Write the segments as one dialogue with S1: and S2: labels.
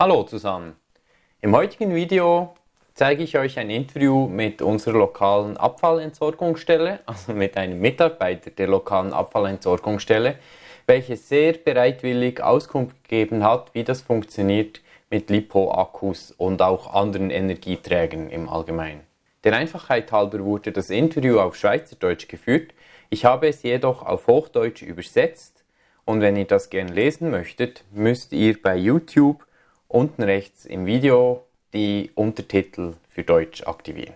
S1: Hallo zusammen! Im heutigen Video zeige ich euch ein Interview mit unserer lokalen Abfallentsorgungsstelle, also mit einem Mitarbeiter der lokalen Abfallentsorgungsstelle, welcher sehr bereitwillig Auskunft gegeben hat, wie das funktioniert mit Lipo-Akkus und auch anderen Energieträgern im Allgemeinen. Der Einfachheit halber wurde das Interview auf Schweizerdeutsch geführt, ich habe es jedoch auf Hochdeutsch übersetzt und wenn ihr das gerne lesen möchtet, müsst ihr bei YouTube unten rechts im Video die Untertitel für Deutsch aktivieren.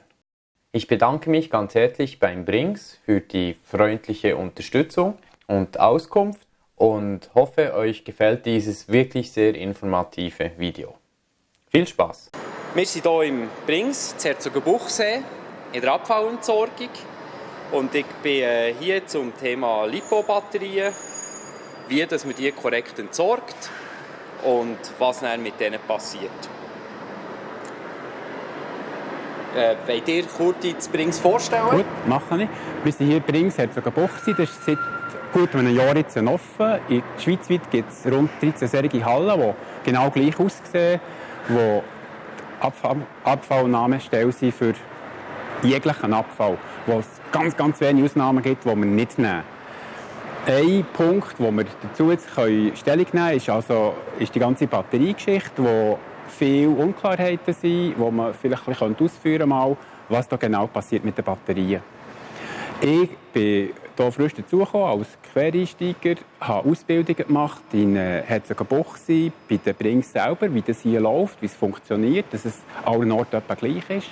S1: Ich bedanke mich ganz herzlich beim Brings für die freundliche Unterstützung und Auskunft und hoffe, euch gefällt dieses wirklich sehr informative Video. Viel Spaß!
S2: Wir sind hier im Brings, Herzogenbuchsee, in der Abfallentsorgung. Und ich bin äh, hier zum Thema Lipo-Batterien, wie dass man die korrekt entsorgt und was dann mit denen passiert. Äh, wollt ihr kurz das Brings vorstellen?
S3: Gut, mache ich. Wir sind hier in Brings, Herzogenbuchsee. Das ist seit gut einem Jahr jetzt offen. In Schweizweit gibt es rund 13 solche Hallen, die genau gleich aussehen, die Abfall Abfallnahmestelle sind für jeglichen Abfall, wo es ganz, ganz wenige Ausnahmen gibt, die wir nicht nehmen. Ein Punkt, wo wir dazu jetzt Stellung nehmen können, ist, also, ist die ganze Batteriegeschichte, wo viele Unklarheiten sind, wo man vielleicht ein bisschen ausführen kann, was da genau passiert mit den Batterien. Ich bin hier frisch dazugekommen als Quereinsteiger, habe Ausbildungen gemacht in äh, Herzogenbuchsee, bei den Brings selber, wie das hier läuft, wie es funktioniert, dass es allen Orten etwa gleich ist.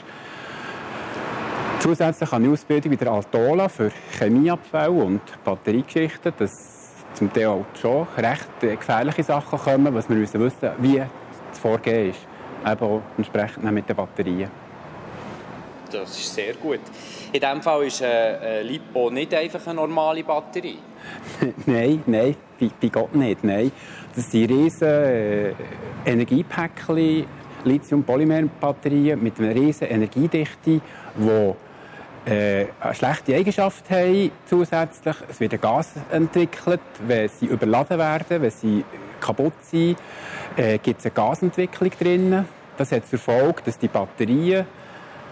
S3: Zusätzlich habe ich Ausbildung bei der Altola für Chemieabfälle und Batteriegeschichten, dass zum Teil auch schon recht gefährliche Sachen kommen, was wir müssen wissen, wie das Vorgehen ist, eben auch entsprechend mit den Batterien.
S2: Das ist sehr gut. In diesem Fall ist eine äh, Lipo nicht einfach eine normale Batterie.
S3: nein, nein, bei, Gott nicht. Nein. Das sind riesige äh, Energiepäckchen, Lithium-Polymer-Batterien mit einer riesigen Energiedichte, die äh, eine schlechte Eigenschaft haben zusätzlich. Es wird ein Gas entwickelt, wenn sie überladen werden, wenn sie kaputt sind, äh, gibt es eine Gasentwicklung drin. Das hat zur Folge, dass die Batterien,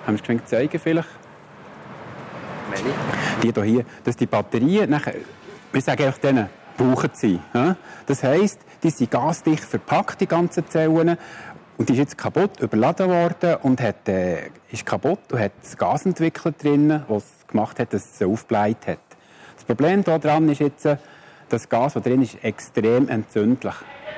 S3: haben Sie es zeigen vielleicht? Die hier, dass die Batterien nachher, wir sagen einfach denen, brauchen sie. Das heisst, die sind gasdicht verpackt, die ganzen Zellen, und die ist jetzt kaputt, überladen worden und hat, äh, ist kaputt und hat Gas entwickelt drin, was gemacht hat, dass es aufgebläht hat. Das Problem daran ist jetzt, das Gas, das drin ist, extrem entzündlich.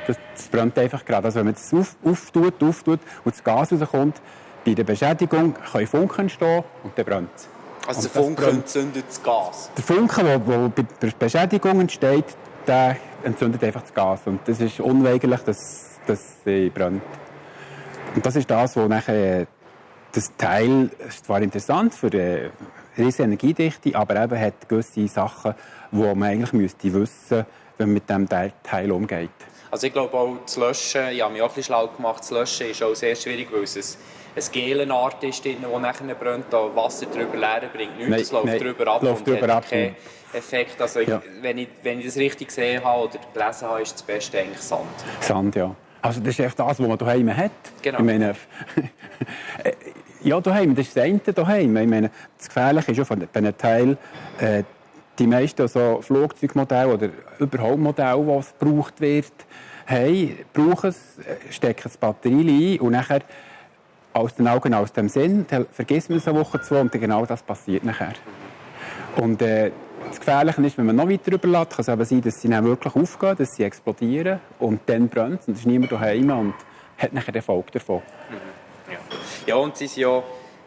S3: Das, das brennt einfach gerade. Also wenn man es auf, auftut, auftut und das Gas rauskommt, bei der Beschädigung können Funken entstehen und dann brennt es.
S2: Also der Funken entzündet das Gas?
S3: Der Funken, der bei der Beschädigung entsteht, der entzündet einfach das Gas. Und das ist unweigerlich, dass, dass sie brennt. Und das ist das, wo nachher das Teil ist zwar interessant für eine riesige Energiedichte, aber eben hat gewisse Sachen, die man eigentlich müsste wissen, wenn man mit diesem Teil umgeht.
S2: Also ich glaube auch das Löschen, ich habe mich auch ein bisschen schlau gemacht, das Löschen ist auch sehr schwierig, weil es eine Gelenart ist, die nachher brennt, da Wasser drüber leeren bringt nichts,
S3: nein,
S2: es läuft
S3: nein,
S2: drüber ab
S3: läuft
S2: und
S3: drüber
S2: hat
S3: ab,
S2: keinen Effekt. Also ja. wenn, ich, wenn ich das richtig gesehen habe oder gelesen habe, ist das Beste eigentlich Sand.
S3: Sand, ja. Also das ist echt das, was man daheim hat.
S2: Genau.
S3: Ich meine, ja, daheim, das ist das eine daheim. Ich meine, das Gefährliche ist ja von diesen Teil, äh, die meisten so Flugzeugmodelle oder überhaupt Modelle, die gebraucht wird, haben, brauchen es, äh, stecken das Batterie ein und nachher aus den Augen, aus dem Sinn, vergisst man es eine Woche, zwei und genau das passiert nachher. Und äh, das Gefährliche ist, wenn man noch weiter überlässt, kann es eben sein, dass sie dann wirklich aufgehen, dass sie explodieren und dann brennt und es ist niemand daheim und hat nachher den Erfolg davon.
S2: Mhm. Ja. ja, und sie sind ja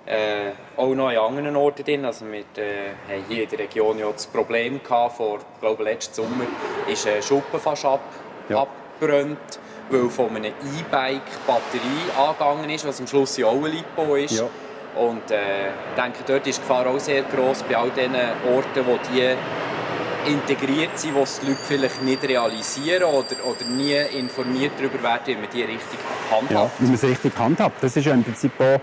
S2: äh, auch noch an anderen Orten drin. Also wir äh, haben hier in der Region ja das Problem gehabt, vor, glaube letzten Sommer ist ein Schuppen fast ab, ja. abgebrannt, weil von einem E-Bike Batterie angegangen ist, was am Schluss ja auch ein Lipo ist. Ja. Und äh, ich denke, dort ist die Gefahr auch sehr groß bei all den Orten, wo die integriert sind, wo die Leute vielleicht nicht realisieren oder, oder nie informiert darüber werden, wie man die richtig handhabt.
S3: Ja, wie man sie richtig handhabt. Das ist ja im Prinzip auch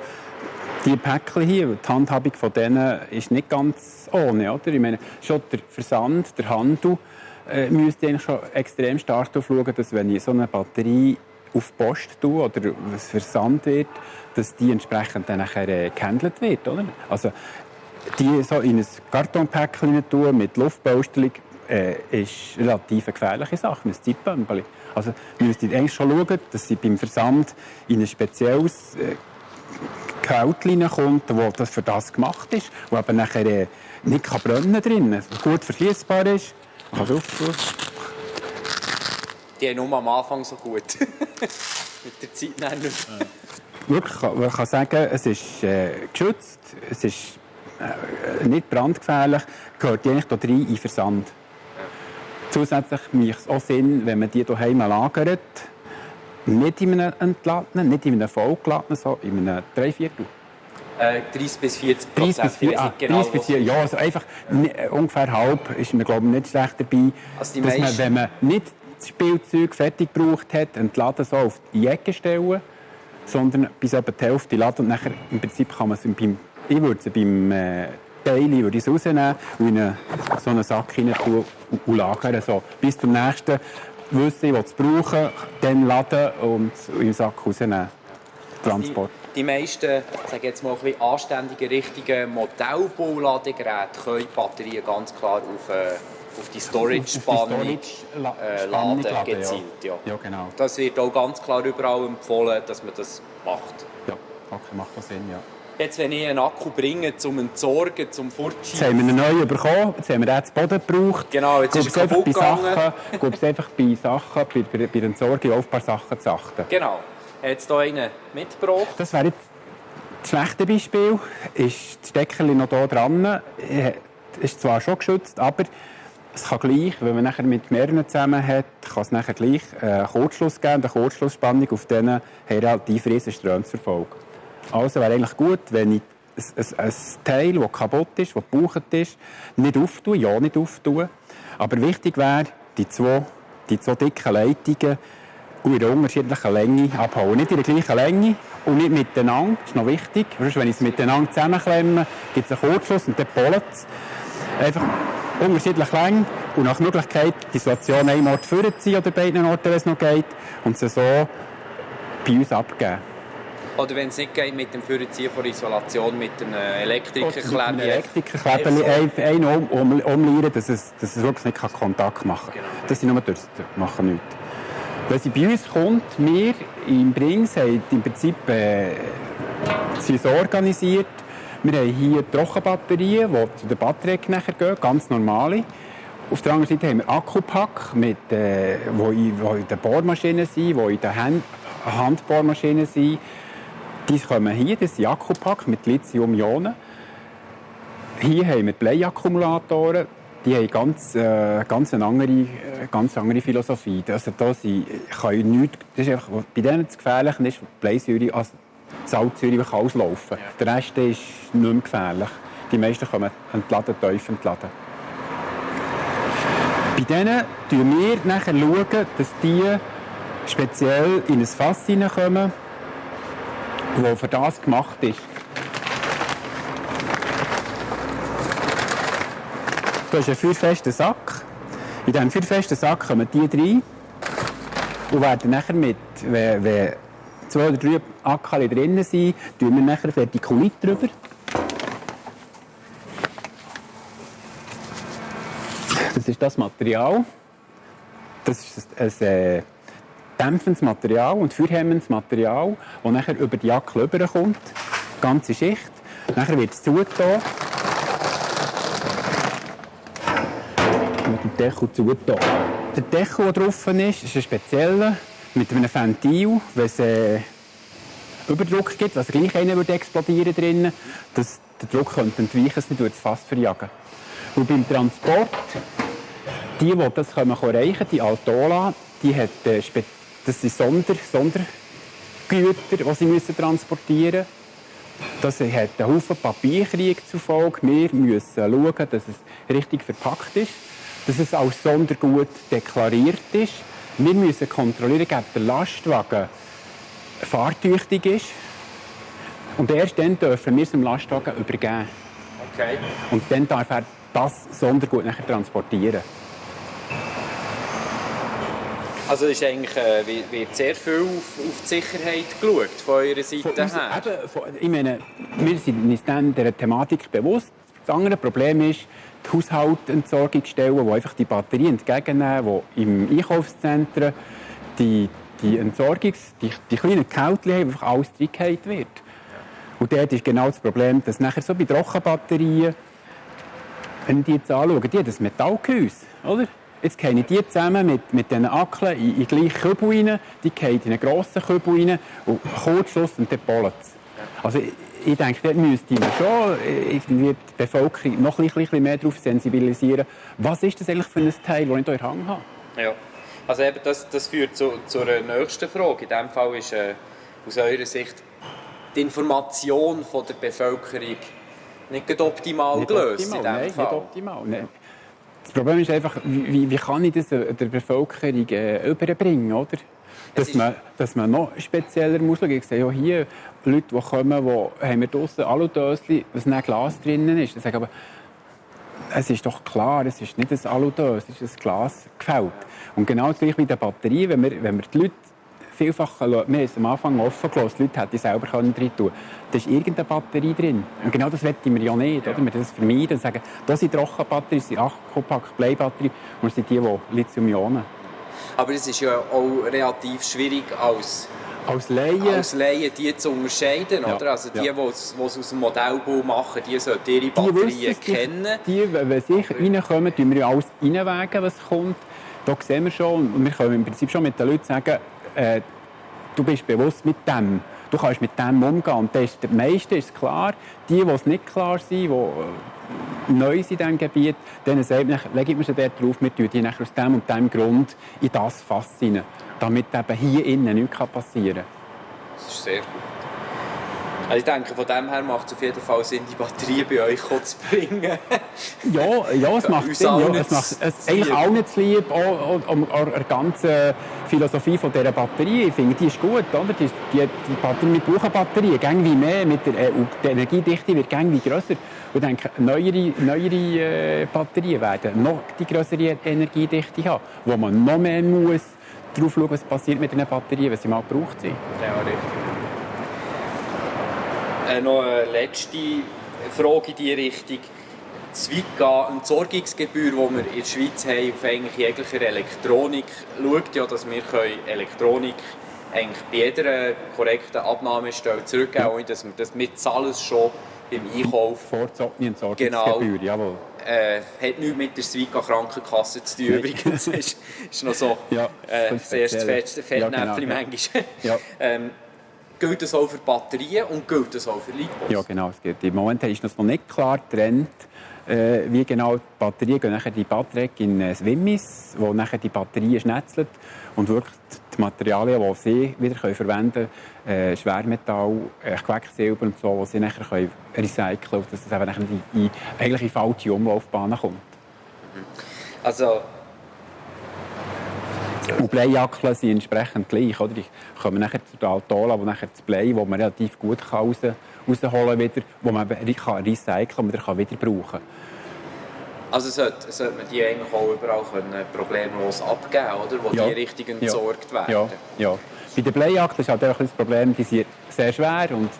S3: die Päckchen hier, die Handhabung von denen ist nicht ganz ohne. Oder? Ich meine, schon der Versand, der Handel äh, müsste eigentlich schon extrem stark darauf schauen, dass wenn ich so eine Batterie auf Post tun oder was versandt wird, dass die entsprechend dann nachher äh, gehandelt wird, oder? Also die so in ein Kartonpäckchen tun mit Luftpolsterung äh, ist relativ eine gefährliche Sache, ein Zeitbömbeli. Also wir müssen eigentlich schon schauen, dass sie beim Versand in ein spezielles äh, Kälte kommt, wo das für das gemacht ist, wo aber nachher äh, nicht kann brennen drin, gut verschließbar ist. Man kann drauf.
S2: Die haben nur am Anfang so gut. Mit der Zeit nicht mehr.
S3: Wirklich, man kann sagen, es ist äh, geschützt, es ist äh, nicht brandgefährlich, gehört die eigentlich da rein in Versand. Zusätzlich macht es auch Sinn, wenn man die daheim lagert, nicht in einem entladenen, nicht in einem vollgeladenen, sondern in einem Dreiviertel.
S2: Äh, 30 bis 40
S3: 30
S2: Prozent.
S3: bis 4, ah, 30 bis 4, ja, also einfach ni- äh, ungefähr halb ist mir glaube ich nicht schlecht dabei,
S2: Also
S3: dass man, wenn man nicht das Spielzeug fertig gebraucht hat, entladen so auf die Ecke stellen, sondern bis etwa die Hälfte laden und nachher im Prinzip kann man es beim, ich würde es beim äh, Teile würde ich rausnehmen und in eine, so einen Sack hinein tun und, und lagern, so bis zum nächsten wissen, will es brauchen, dann laden und den Sack rausnehmen. Transport.
S2: Die, meisten, sage jetzt mal, ein anständigen, richtigen Modellbauladegeräte können die Batterien ganz klar auf, äh, auf die Storage-Spannung äh, laden, gezielt. Ja.
S3: Ja, genau.
S2: Das wird auch ganz klar überall empfohlen, dass man das macht.
S3: Ja, okay, macht das Sinn, ja.
S2: Jetzt, wenn ich einen Akku bringe, zum Entsorgen, zum
S3: Jetzt
S2: Fortschieben,
S3: haben wir einen neuen bekommen, jetzt haben wir den zu Boden gebraucht.
S2: Genau, jetzt ist
S3: Gibt's einfach bei
S2: kaputt gegangen.
S3: Sachen, gibt's einfach bei Sachen, bei, bei, bei der Entsorgung auf ein paar Sachen zu achten.
S2: Genau. Jetzt hier einen mitgebracht.
S3: Das wäre jetzt das schlechte Beispiel. Ist das Deckel noch hier dran? Äh, Ist zwar schon geschützt, aber es kann gleich, wenn man nachher mit mehreren zusammen hat, kann es nachher gleich einen Kurzschluss geben, eine Kurzschlussspannung auf diesen relativ riesen Ströme zur Folge. Also wäre eigentlich gut, wenn ich ein, ein, Teil, das kaputt ist, das gebraucht ist, nicht auftue, ja nicht auftue. Aber wichtig wäre, die zwei, die zwei dicken Leitungen in der unterschiedlichen Länge abhauen. Nicht in der gleichen Länge und nicht miteinander, das ist noch wichtig. Sonst, wenn ich es miteinander zusammenklemme, gibt es einen Kurzschluss und dann pollt es. Einfach unterschiedlich lang und nach Möglichkeit die Situation einem Ort vorziehen oder beiden Orten, wenn es noch geht, und sie so bei uns abgeben.
S2: Oder wenn es nicht geht mit dem Vorziehen von Isolation, mit einem
S3: Mit einem
S2: Elektrikerkleber.
S3: Elektrikerkleber einen um, um, dass es, dass es wirklich nicht Kontakt machen kann.
S2: Genau.
S3: Das sind nur Durst, machen nichts. Wenn sie bei uns kommt, wir im Brings haben im Prinzip äh, sie so organisiert, wir haben hier Trockenbatterien, die zu der Batterie nachher gehen, ganz normale. Auf der anderen Seite haben wir Akkupack, mit, äh, wo, in, wo in den Bohrmaschinen sind, die in den Hand Handbohrmaschinen sind. Die kommen hier, das sind Akkupack mit Lithium-Ionen. Hier haben wir Bleiakkumulatoren. Die haben ganz, äh, ganz, eine andere, äh, ganz andere Philosophie. Also da sind, ich nichts, das ist einfach, bei denen das Gefährliche ist, Bleisäure, also Salzsäure kann auslaufen. Der Rest ist nicht mehr gefährlich. Die meisten können entladen, tief entladen. Bei denen schauen wir nachher, schauen, dass die speziell in ein Fass hineinkommen, das für das gemacht ist. Da ist ein feuerfester Sack. In diesem feuerfesten Sack kommen die rein und werden nachher mit, wenn, wenn zwei oder drei Ackerli drinnen sind, tun wir nachher Vertikulit drüber. Das ist das Material. Das ist ein, äh, dämpfendes Material und feuerhemmendes Material, das nachher über die Jacke rüberkommt. Ganze Schicht. Nachher wird es zugetan. Mit dem Deckel zugetan. Der Deckel, der drauf ist, ist ein spezieller mit einem Ventil. Wenn es äh, Überdruck gibt, was gleich einer würde explodieren drinnen, dass der Druck könnte entweichen, es nicht durch das Fass verjagen. Und beim Transport, die, die das können erreichen die Altola, die hat, äh, das sind Sonder, Sondergüter, die sie müssen transportieren müssen. Das hat einen Haufen Papierkrieg zur Folge. Wir müssen schauen, dass es richtig verpackt ist, dass es als Sondergut deklariert ist. Wir müssen kontrollieren, ob der Lastwagen fahrtüchtig ist. Und erst dann dürfen wir es dem Lastwagen übergeben.
S2: Okay.
S3: Und dann darf er das Sondergut nachher transportieren.
S2: Also ist eigentlich, äh, wird sehr viel auf, auf, die Sicherheit geschaut von eurer Seite von uns, her?
S3: Eben, von, ich meine, wir sind uns dann dieser Thematik bewusst. Das andere Problem ist, die Haushaltentsorgungsstellen, die einfach die Batterien entgegennehmen, die im Einkaufszentren die, die Entsorgungs-, die, die kleinen Kältchen haben, einfach alles reingehalten wird. Und dort ist genau das Problem, dass nachher so bei Trockenbatterien, wenn ich die jetzt anschaue, die haben das Metallgehäuse, oder? Jetzt gehen die zusammen mit, mit diesen Ackeln in, in gleichen Kübel rein, die gehen in einen grossen Kübel rein und Kurzschluss und dann pollen Also ich, denke, dort müsste man schon irgendwie die Bevölkerung noch ein bisschen mehr darauf sensibilisieren, was ist das eigentlich für ein Teil, das ich hier in Hand habe.
S2: Ja. Also eben das, das führt zu, zur nächsten Frage. In diesem Fall ist äh, aus eurer Sicht die Information von der Bevölkerung nicht optimal nicht gelöst.
S3: Optimal, nein, Fall. nicht optimal. Nein. Das Problem ist einfach, wie, wie kann ich das der Bevölkerung äh, überbringen, oder? Dass man, dass man noch spezieller muss schauen. Ich sehe ja hier Leute, die kommen, die haben wir draussen Aludöschen, was ein Glas drinnen ist. Ich sage aber, es ist doch klar, es ist nicht ein Aludös, es ist ein Glas gefällt. Und genau das gleiche mit der Batterie, wenn wir, wenn wir die Leute vielfach, wir haben es am Anfang offen gelassen, die Leute hätten selber drin tun Da ist irgendeine Batterie drin. Und genau das wollen wir ja nicht. Oder? Wir das vermeiden und sagen, das sind Trockenbatterien, das sind Akkupack, Bleibatterien und das sind die, die Lithium-Ionen.
S2: Aber es ist ja auch relativ schwierig als
S3: als Laien.
S2: Als Laien die zu unterscheiden. Ja. Oder? Also die, ja. die es aus dem Modellbau machen, die sollten ihre Batterien die kennen.
S3: Die, die, wenn sie reinkommen, tun wir alles reinwägen, was kommt. Da sehen wir schon, und wir können im Prinzip schon mit den Leuten sagen, äh, du bist bewusst mit dem. Du kannst mit dem umgehen. Und das ist, der meiste ist klar. Die, die es nicht klar sind, die äh, neu sind in diesem Gebiet, denen sagt man, legen wir sie dort drauf, wir tun die aus dem und dem Grund in das Fass rein, damit eben hier innen nichts passieren kann.
S2: Das ist sehr gut. Also ich denke, von dem her macht es auf jeden Fall Sinn, die Batterie bei euch zu bringen.
S3: ja, ja, es macht Sinn. Ja, es macht es eigentlich auch nicht zu lieb, auch, um, der ganzen Philosophie von dieser Batterie. Ich finde, die ist gut. Oder? Die, die, die Batterie, wir brauchen Batterien, gäng wie mehr. Mit der, äh, die Energiedichte wird gäng wie grösser. Und ich denke, neuere, neuere äh, Batterien werden noch die größere Energiedichte haben, wo man noch mehr muss darauf schauen, was passiert mit den Batterien, wenn sie mal gebraucht sind.
S2: Ja, richtig. Äh, noch eine letzte Frage in diese Richtung. Das Entsorgungsgebühr, die wir in der Schweiz haben, auf eigentlich jeglicher Elektronik, schaut ja, dass wir Elektronik eigentlich bei jeder korrekten Abnahmestelle zurückgeben können, dass wir das mit alles schon beim Einkauf...
S3: Vorzogene Entsorgungsgebühr,
S2: genau. jawohl. Äh, hat nichts mit der Swika Krankenkasse zu tun übrigens. ist, ist noch so
S3: ja,
S2: äh, das erste Fettnäpfchen ja, genau, manchmal. Ja. ähm, gilt das auch für Batterien und gilt das auch für Lithium?
S3: Ja, genau. Es. Im Moment ist das noch nicht klar getrennt, äh, wie genau die Batterien gehen nachher die Batterie in äh, Wimmis, wo nachher die Batterien schnetzelt und wirklich die Materialien, die sie wieder können verwenden können, äh, Schwermetall, äh, Quecksilber und so, die sie nachher können recyceln können, dass das eben nachher in, in, eigentlich in falsche Umlaufbahnen kommt.
S2: Also
S3: und Bleiackeln sind entsprechend gleich. Oder? Die kommen nachher zu der Altola, wo nachher das Blei, wo man relativ gut raus, rausholen kann, wo man kann recyceln und wieder wieder brauchen kann.
S2: Also sollte, sollte man die eigentlich auch überall können, problemlos abgeben, oder? wo ja. die richtig entsorgt
S3: ja. werden? Ja. ja. Bei den Bleiakten ist halt auch das Problem, die sind sehr schwer und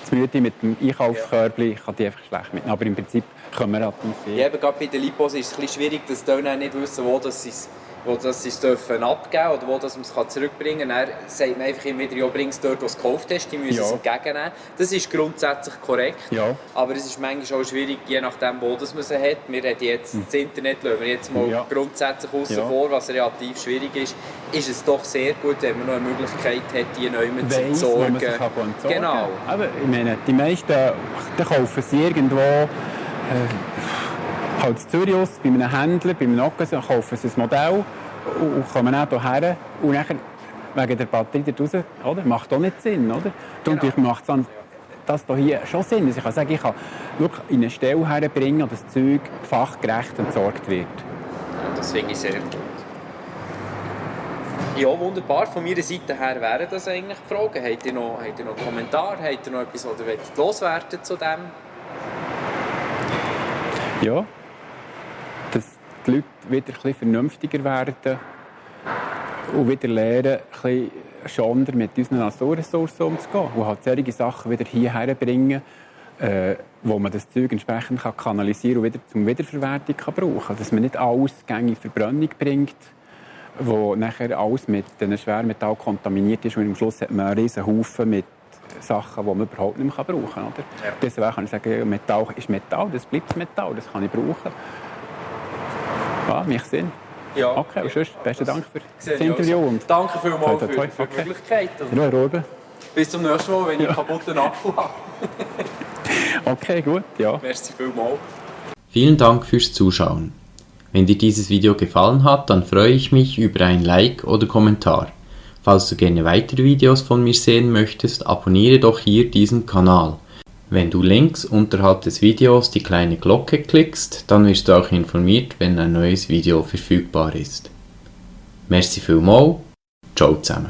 S3: das Müde mit dem Einkaufskörbchen kann die einfach schlecht mitnehmen. Aber im Prinzip können wir relativ
S2: viel. Ja, eben gerade bei den Lipos ist es ein bisschen schwierig, dass die nicht wissen, wo das ist wo das sie es dürfen abgeben oder wo das man es zurückbringen kann. Dann sagt man einfach immer wieder, ja, bring es dort, wo du es gekauft hast, die müssen ja. es entgegennehmen. Das ist grundsätzlich korrekt,
S3: ja.
S2: aber es ist manchmal auch schwierig, je nachdem, wo das man sie hat. Wir haben jetzt hm. das Internet, lassen wir jetzt mal ja. grundsätzlich außen ja. vor, was relativ schwierig ist, ist es doch sehr gut, wenn man noch eine Möglichkeit hat, die neu zu entsorgen.
S3: entsorgen.
S2: Genau.
S3: Aber ich meine, die meisten die kaufen sie irgendwo äh, halt in Zürich aus, bei einem Händler, bei einem Occasion, kaufen sie ein Modell und kommen auch hierher und nachher wegen der Batterie da raus, oder? Macht auch nicht Sinn, oder? Genau. Macht es das hier schon Sinn. Also ich kann sagen, ich kann wirklich in eine Stelle herbringen, wo das Zeug fachgerecht entsorgt wird.
S2: Ja, das finde ich sehr gut. Ja, wunderbar. Von meiner Seite her wären das eigentlich die Fragen. Habt ihr noch, habt ihr noch Kommentare? Habt ihr noch etwas, was ihr loswerden zu dem?
S3: Ja, die Leute wieder ein vernünftiger werden. und wieder lernen, ein bisschen mit unseren Naturressourcen umzugehen und halt solche Sachen wieder hierher bringen, äh, wo man das Zeug entsprechend kann kanalisieren und wieder zum Wiederverwertung kann brauchen. Dass man nicht alles gängig Verbrennung bringt, wo nachher alles mit den Schwermetall kontaminiert ist und am Schluss hat man einen riesen Haufen mit Sachen, die man überhaupt nicht mehr brauchen kann. Oder? Ja. Deswegen kann ich sagen, Metall ist Metall, das bleibt Metall, das kann ich brauchen. Ja, mich Sinn. Ja. Okay, und sonst, besten Dank für das Interview. Und
S4: Danke vielmals für, für die. Möglichkeit.
S3: Ja, Ruben.
S4: Bis zum nächsten Mal, wenn ich ja. kaputten Akku habe.
S3: okay, gut, ja.
S4: Merci vielmals.
S2: Vielen Dank fürs Zuschauen. Wenn dir dieses Video gefallen hat, dann freue ich mich über ein Like oder Kommentar. Falls du gerne weitere Videos von mir sehen möchtest, abonniere doch hier diesen Kanal. Wenn du links unterhalb des Videos die kleine Glocke klickst, dann wirst du auch informiert, wenn ein neues Video verfügbar ist. Merci vielmals, ciao zusammen.